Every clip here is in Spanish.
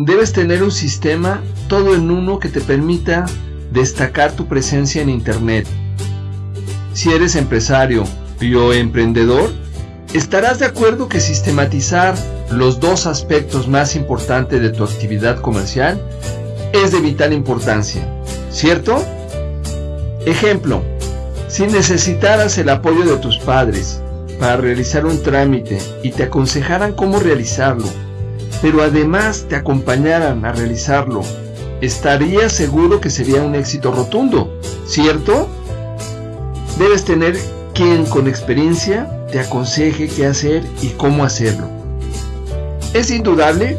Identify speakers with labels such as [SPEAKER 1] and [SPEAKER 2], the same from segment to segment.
[SPEAKER 1] Debes tener un sistema todo en uno que te permita destacar tu presencia en Internet. Si eres empresario o emprendedor, estarás de acuerdo que sistematizar los dos aspectos más importantes de tu actividad comercial es de vital importancia, ¿cierto? Ejemplo, si necesitaras el apoyo de tus padres para realizar un trámite y te aconsejaran cómo realizarlo, pero además te acompañaran a realizarlo, estarías seguro que sería un éxito rotundo, ¿cierto? Debes tener quien con experiencia te aconseje qué hacer y cómo hacerlo. Es indudable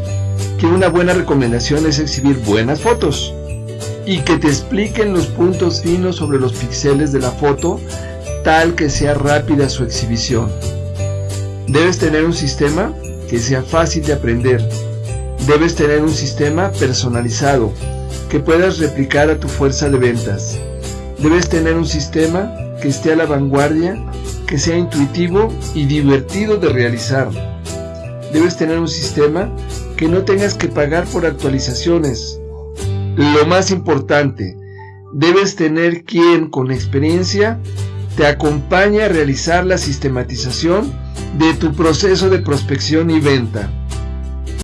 [SPEAKER 1] que una buena recomendación es exhibir buenas fotos y que te expliquen los puntos finos sobre los píxeles de la foto tal que sea rápida su exhibición. Debes tener un sistema que sea fácil de aprender. Debes tener un sistema personalizado que puedas replicar a tu fuerza de ventas. Debes tener un sistema que esté a la vanguardia, que sea intuitivo y divertido de realizar. Debes tener un sistema que no tengas que pagar por actualizaciones. Lo más importante, debes tener quien con experiencia te acompañe a realizar la sistematización de tu proceso de prospección y venta.